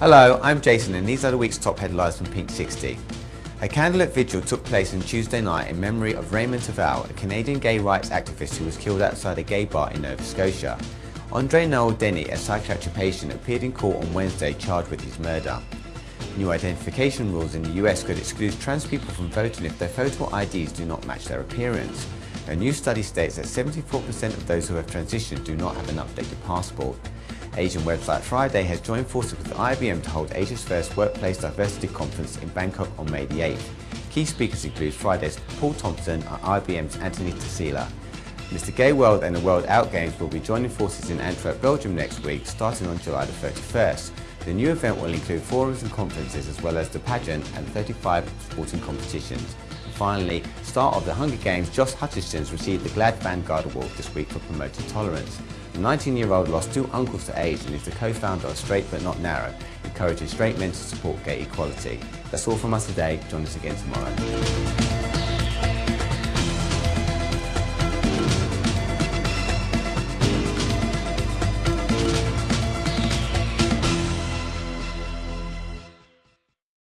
Hello, I'm Jason and these are the week's top headlines from Pink 60. A candlelit vigil took place on Tuesday night in memory of Raymond Taavel, a Canadian gay rights activist who was killed outside a gay bar in Nova Scotia. Andre Noel Denny, a psychiatric patient, appeared in court on Wednesday charged with his murder. New identification rules in the US could exclude trans people from voting if their photo IDs do not match their appearance. A new study states that 74% of those who have transitioned do not have an updated passport. Asian website Fridae has joined forces with IBM to hold Asia's first Workplace Diversity Conference in Bangkok on May the 8th. Key speakers include Fridae's Paul Thompson and IBM's Anthony Tassila. Mr Gay World and the World Out Games will be joining forces in Antwerp, Belgium next week, starting on July the 31st. The new event will include forums and conferences as well as the pageant and 35 sporting competitions. Finally, star of the Hunger Games, Josh Hutcherson received the GLAAD Vanguard Award this week for promoting tolerance. The 19-year-old lost two uncles to AIDS and is the co-founder of Straight But Not Narrow, encouraging straight men to support gay equality. That's all from us today. Join us again tomorrow.